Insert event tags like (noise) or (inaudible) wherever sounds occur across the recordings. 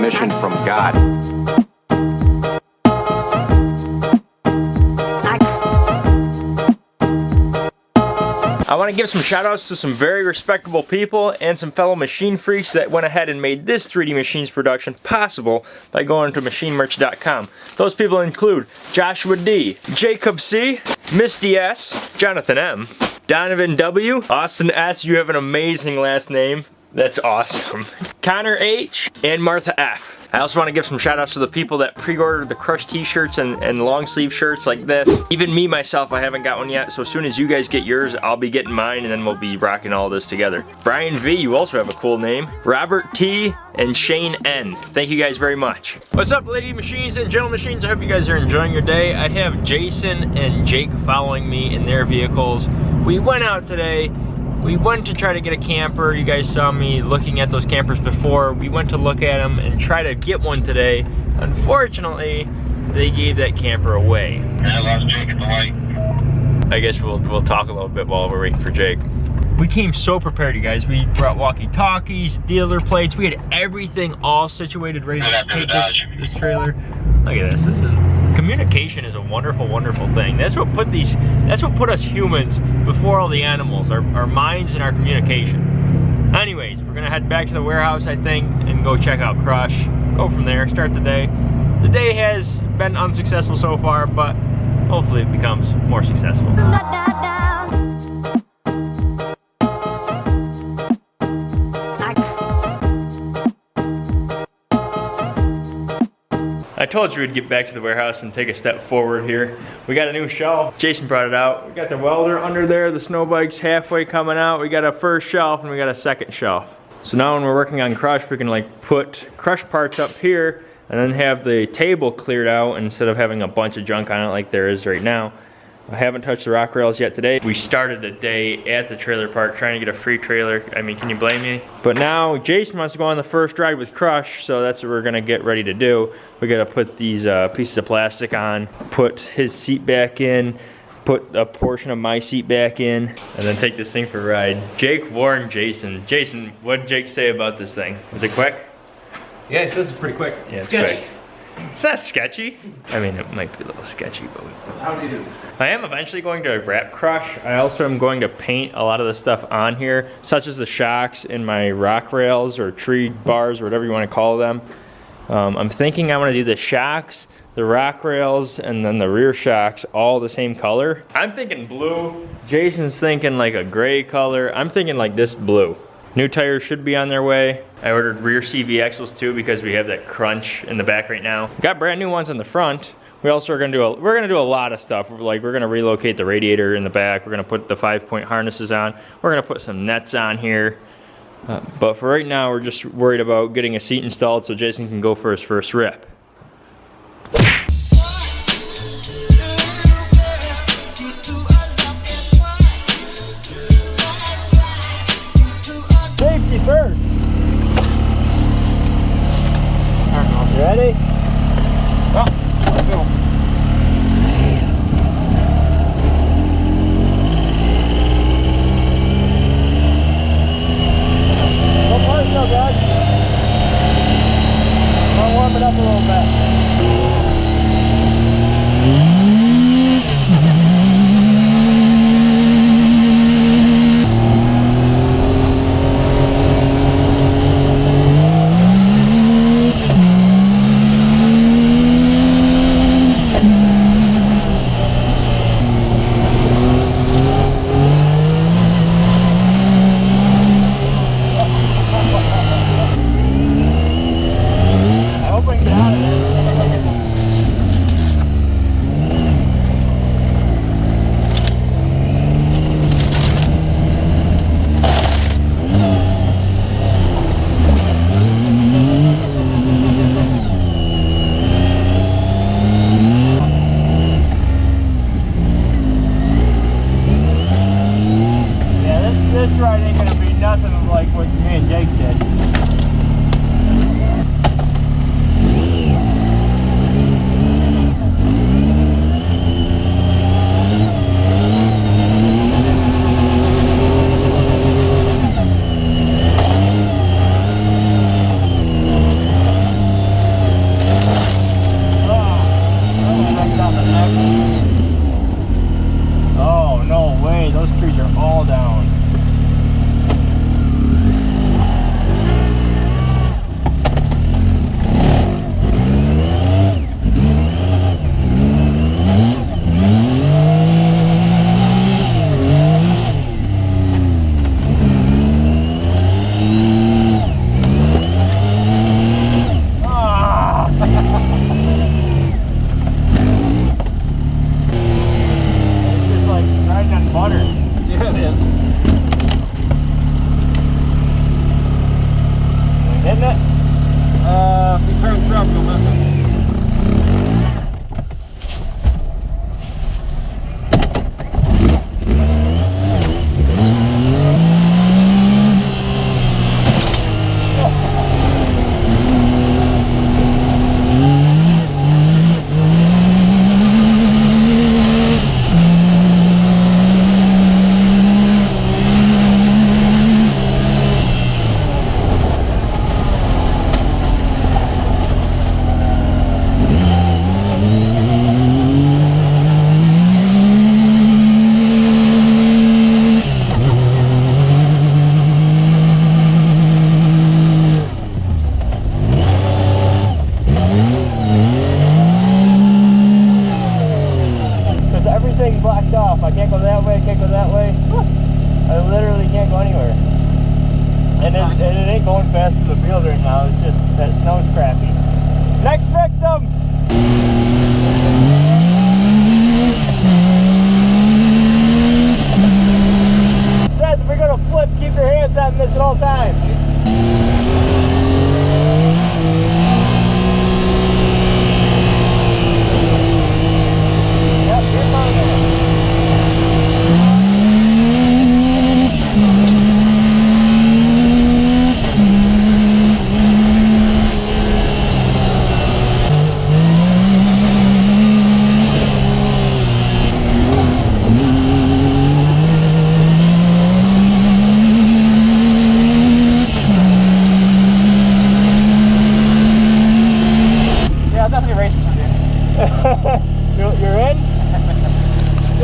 mission from God. I want to give some shout outs to some very respectable people and some fellow machine freaks that went ahead and made this 3D Machines production possible by going to machinemerch.com. Those people include Joshua D, Jacob C, Misty S, Jonathan M, Donovan W, Austin S, you have an amazing last name. That's awesome. (laughs) Connor H and Martha F. I also want to give some shout outs to the people that pre-ordered the Crush t-shirts and, and long sleeve shirts like this. Even me myself, I haven't got one yet, so as soon as you guys get yours, I'll be getting mine and then we'll be rocking all this together. Brian V, you also have a cool name. Robert T and Shane N. Thank you guys very much. What's up lady machines and gentle machines? I hope you guys are enjoying your day. I have Jason and Jake following me in their vehicles. We went out today we went to try to get a camper. You guys saw me looking at those campers before. We went to look at them and try to get one today. Unfortunately, they gave that camper away. I lost Jake at the light. I guess we'll, we'll talk a little bit while we're waiting for Jake. We came so prepared, you guys. We brought walkie-talkies, dealer plates. We had everything all situated, ready to take this, this trailer. Look at this. This is communication is a wonderful, wonderful thing. That's what put these, that's what put us humans before all the animals, our, our minds and our communication. Anyways, we're gonna head back to the warehouse, I think, and go check out Crush. Go from there, start the day. The day has been unsuccessful so far, but hopefully it becomes more successful. I told you we'd get back to the warehouse and take a step forward here. We got a new shelf. Jason brought it out. We got the welder under there. The snow bike's halfway coming out. We got a first shelf and we got a second shelf. So now when we're working on crush, we can like put crush parts up here and then have the table cleared out instead of having a bunch of junk on it like there is right now. I haven't touched the rock rails yet today. We started the day at the trailer park trying to get a free trailer. I mean, can you blame me? But now Jason wants to go on the first ride with Crush, so that's what we're gonna get ready to do. We gotta put these uh, pieces of plastic on, put his seat back in, put a portion of my seat back in, and then take this thing for a ride. Jake, Warren, Jason. Jason, what did Jake say about this thing? Was it quick? Yeah, it says it's pretty quick. Yeah, it's Sketchy. quick. It's not sketchy. I mean, it might be a little sketchy, but we How do you do? I am eventually going to wrap crush. I also am going to paint a lot of the stuff on here, such as the shocks in my rock rails or tree bars or whatever you want to call them. Um, I'm thinking I want to do the shocks, the rock rails, and then the rear shocks all the same color. I'm thinking blue. Jason's thinking like a gray color. I'm thinking like this blue. New tires should be on their way. I ordered rear CV axles too because we have that crunch in the back right now. Got brand new ones in the front. We also are gonna do a, we're gonna do a lot of stuff. Like we're gonna relocate the radiator in the back. We're gonna put the five point harnesses on. We're gonna put some nets on here. Uh, but for right now, we're just worried about getting a seat installed so Jason can go for his first rip. up a little bit.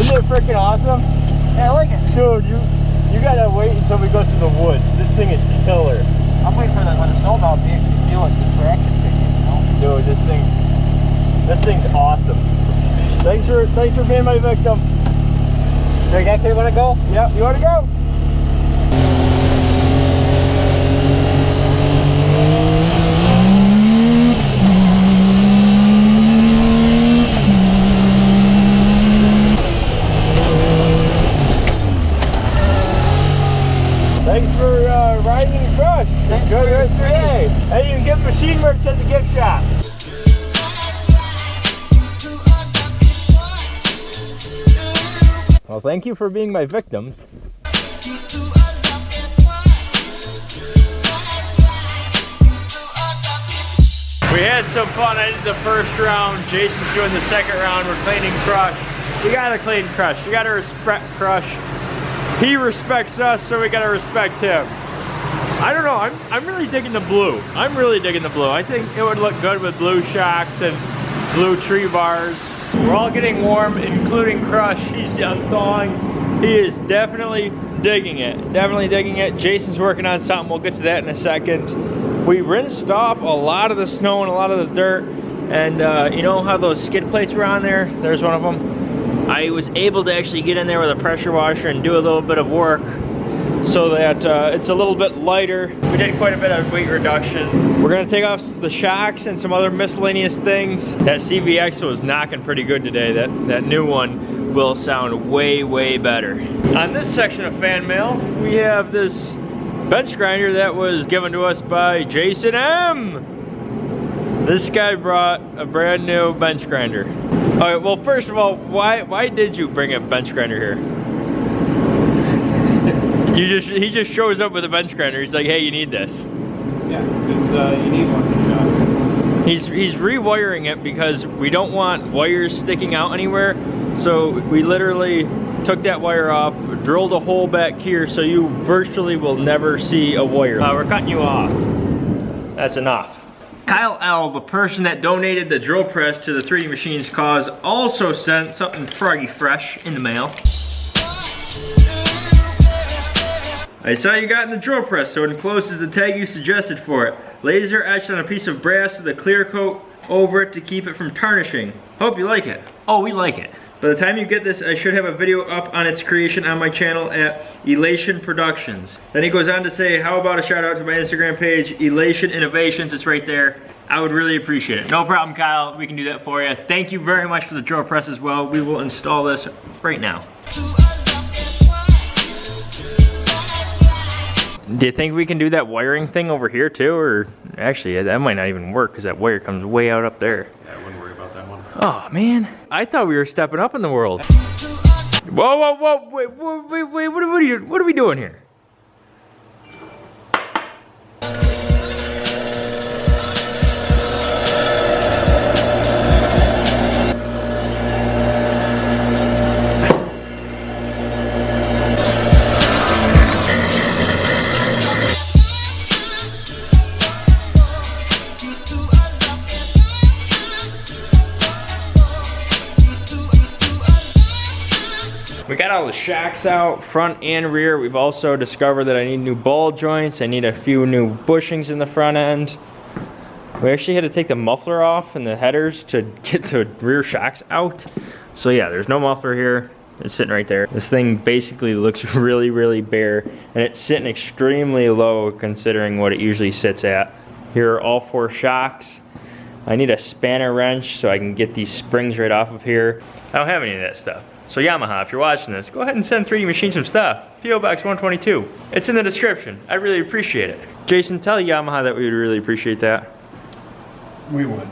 Isn't it freaking awesome? Yeah, I like it. Dude, you you gotta wait until we go to the woods. This thing is killer. I'm waiting for the, when the snow melts, you can feel like the traction kicking, you know? Dude, this thing's this thing's awesome. Thanks for thanks for being my victim. You guys want to go? Yep, you wanna go? Well, thank you for being my victims. We had some fun. I did the first round. Jason's doing the second round. We're cleaning Crush. We gotta clean Crush. We gotta respect Crush. He respects us, so we gotta respect him. I don't know. I'm, I'm really digging the blue. I'm really digging the blue. I think it would look good with blue shocks and blue tree bars. We're all getting warm, including Crush. He's thawing. He is definitely digging it. Definitely digging it. Jason's working on something. We'll get to that in a second. We rinsed off a lot of the snow and a lot of the dirt. And uh, you know how those skid plates were on there? There's one of them. I was able to actually get in there with a pressure washer and do a little bit of work so that uh, it's a little bit lighter. We did quite a bit of weight reduction. We're gonna take off the shocks and some other miscellaneous things. That CVX was knocking pretty good today. That, that new one will sound way, way better. On this section of fan mail, we have this bench grinder that was given to us by Jason M. This guy brought a brand new bench grinder. All right, well, first of all, why why did you bring a bench grinder here? You just he just shows up with a bench grinder. He's like, "Hey, you need this." Yeah, because uh, you need one shop. He's he's rewiring it because we don't want wires sticking out anywhere. So we literally took that wire off, drilled a hole back here, so you virtually will never see a wire. Uh, we're cutting you off. That's enough. Kyle L, the person that donated the drill press to the 3D Machines cause, also sent something froggy fresh in the mail. I saw you got in the drill press, so it encloses the tag you suggested for it. Laser etched on a piece of brass with a clear coat over it to keep it from tarnishing. Hope you like it. Oh, we like it. By the time you get this, I should have a video up on its creation on my channel at Elation Productions. Then he goes on to say, how about a shout out to my Instagram page, Elation Innovations, it's right there. I would really appreciate it. No problem, Kyle, we can do that for you. Thank you very much for the drill press as well. We will install this right now. Do you think we can do that wiring thing over here too? Or actually, that might not even work because that wire comes way out up there. Yeah, I wouldn't worry about that one. Oh man, I thought we were stepping up in the world. Whoa, whoa, whoa, wait, wait, wait, what, are you, what are we doing here? Shacks out, front and rear. We've also discovered that I need new ball joints. I need a few new bushings in the front end. We actually had to take the muffler off and the headers to (laughs) get the rear shocks out. So yeah, there's no muffler here. It's sitting right there. This thing basically looks (laughs) really, really bare and it's sitting extremely low considering what it usually sits at. Here are all four shocks. I need a spanner wrench so I can get these springs right off of here. I don't have any of that stuff. So Yamaha, if you're watching this, go ahead and send 3D Machine some stuff. PO Box 122. It's in the description. I really appreciate it. Jason, tell Yamaha that we would really appreciate that. We would.